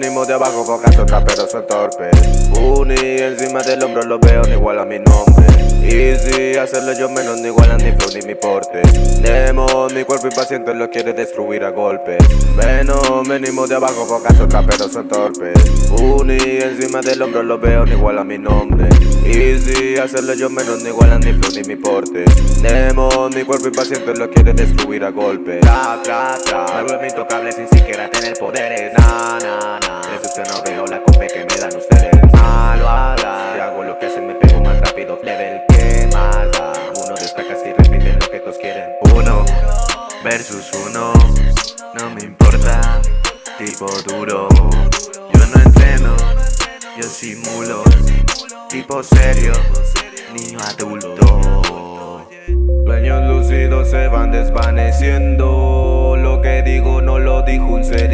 de abajo pocas otras pero son torpes Uni encima del hombro lo veo ni igual a mi nombre. Easy hacerlo yo menos ni igual a ni flow ni mi porte. Nemo mi cuerpo impaciente lo quiere destruir a golpes Venom venimos de abajo pocas otras pero son torpes Uni encima del hombro lo veo ni igual a mi nombre. Easy hacerlo yo menos ni igual a ni flow ni mi porte. Nemo mi cuerpo impaciente lo quiere destruir a golpes Tra, tra, tra Me vuelvo intocable sin siquiera tener poderes. Na, na, na De no veo la cope que me dan ustedes. Malo hablar Si hago lo que hacen me pego más rápido. Level que más da Uno destaca si repiten lo que todos quieren. Uno versus uno. No me importa. Tipo duro. Yo no entreno. Yo simulo. Tipo serio. Niño adulto. Sueños lúcidos se van desvaneciendo. Lo que digo no lo dijo un ser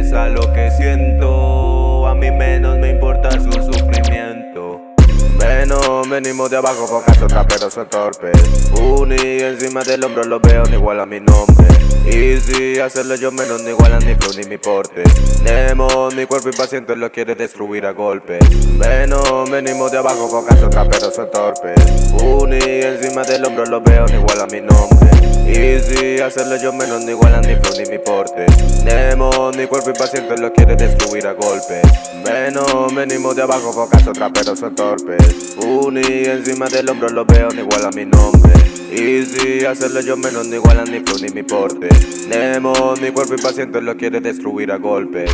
interesa lo que siento. A mí menos me importa su sufrimiento. Venom, venimos de abajo, pocas otras pero son torpes Uni encima del hombro lo veo ni igual a mi nombre. Easy, hacerlo yo menos ni igual a ni flow ni mi porte. Nemo, mi cuerpo impaciente lo quiere destruir a golpes Venom, venimos de abajo, pocas otras pero son torpes Uni encima del hombro lo veo ni igual a mi nombre Easy, hacerlo yo menos ni igual a ni flow ni mi porte. Nemo, mi cuerpo impaciente lo quiere destruir a golpes Venom, venimos de abajo, pocas otras pero son torpes. Uni encima del hombro lo veo ni igual a mi nombre. Easy, hacerlo yo menos ni igual a ni flow ni mi porte. Nemo, mi cuerpo impaciente lo quiere destruir a golpes